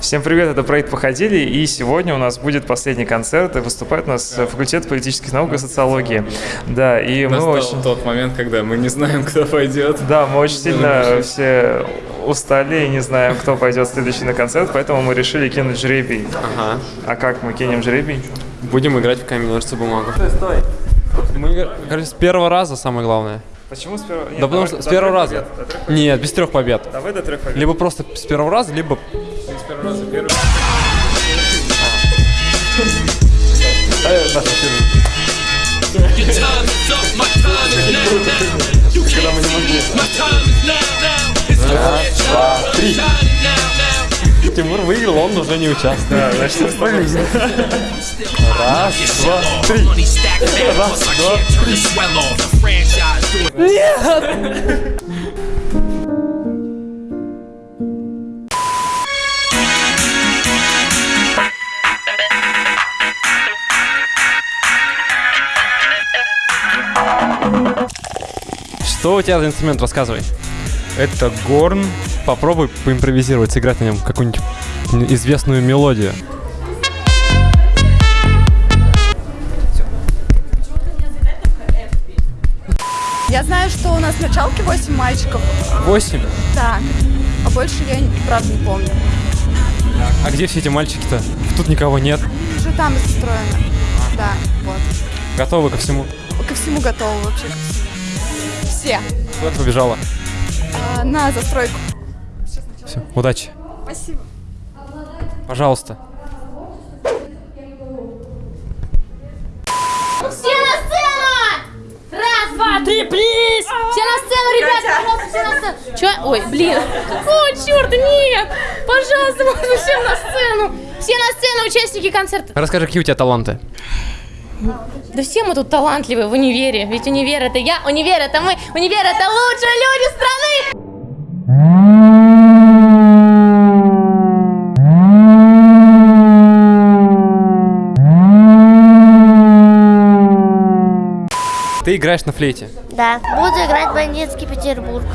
Всем привет, это проект «Походили», и сегодня у нас будет последний концерт, и выступает у нас факультет политических наук и социологии. Да, и мы Настал очень... тот момент, когда мы не знаем, кто пойдет. Да, мы очень сильно все устали и не знаем, кто пойдет следующий на концерт, поэтому мы решили кинуть жребий. Ага. А как мы кинем жребий? Будем играть в камень, ножницы, бумагу. Стой, стой. Мы, короче, с первого раза самое главное. Почему с первого? Нет, да потому что с первого раза. побед. Нет, без трех побед. Давай до трех побед. Либо просто с первого раза, либо... С первого раза первый. Your time is up, my time is now, now. You can't see, my time is now, now. It's the time, shining now, now. Тимур выиграл, он уже не участвует. Да, значит, тобой Раз, два, три. Money stacked fat, plus Что у тебя за инструмент, рассказывай. Это горн. Попробуй поимпровизировать, сыграть на нем какую-нибудь известную мелодию. Я знаю, что у нас в началке 8 мальчиков. Восемь. Да. А больше я, правда, не помню. А где все эти мальчики-то? Тут никого нет. Уже там устроено. Да, вот. Готовы ко всему. Ко всему готовы вообще. ко всему. Все. Куда ты побежала? А, на застройку. Все, удачи. Спасибо. Пожалуйста. Все на сцену! Раз, два, три, плиз! Все на сцену, ребята, пожалуйста, все на сцену. Че? Ой, блин. О, черт, нет! Пожалуйста, можно всем на сцену. Все на сцену, участники концерта. Расскажи, какие у тебя таланты? Да все мы тут талантливые в универе. Ведь универ это я, универ это мы, универ это лучшие люди страны. Ты играешь на флейте. Да, буду играть бандитский Петербург.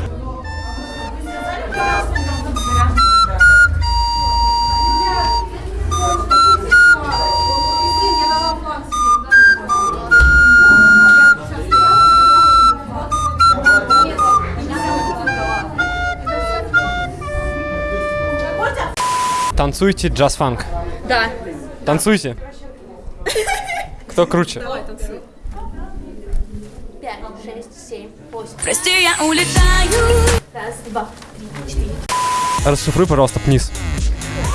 Танцуйте джаз-фанк. Да. Танцуйте. Кто круче? Пять, шесть, семь, восемь. Прости, я улетаю. Раз, два, три, четыре. Расшифруй, пожалуйста, вниз.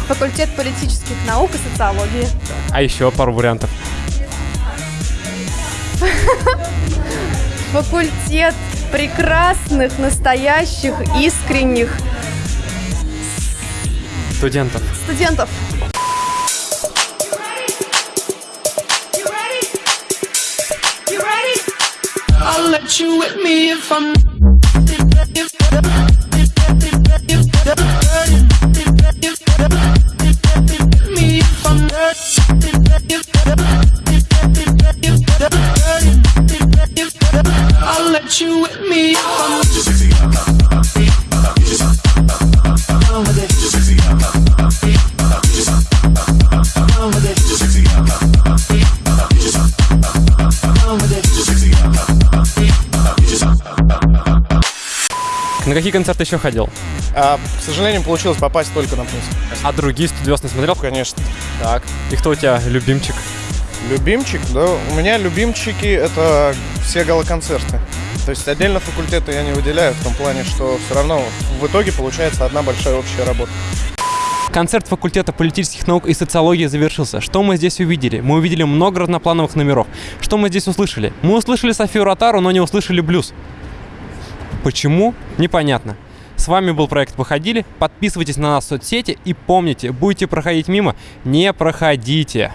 Факультет политических наук и социологии. А еще пару вариантов. Факультет прекрасных, настоящих, искренних Студентов. студентов. I'll let you with me if I'm I'll let you with me if I'm На какие концерты еще ходил? А, к сожалению, получилось попасть только на плюс. А другие студиоз не смотрел? Конечно. Так. И кто у тебя любимчик? Любимчик, да, у меня любимчики это все галоконцерты. То есть отдельно факультеты я не выделяю в том плане, что все равно в итоге получается одна большая общая работа. Концерт факультета политических наук и социологии завершился. Что мы здесь увидели? Мы увидели много разноплановых номеров. Что мы здесь услышали? Мы услышали Софию Ротару, но не услышали блюз. Почему? Непонятно. С вами был проект «Походили». Подписывайтесь на нас в соцсети и помните, будете проходить мимо, не проходите.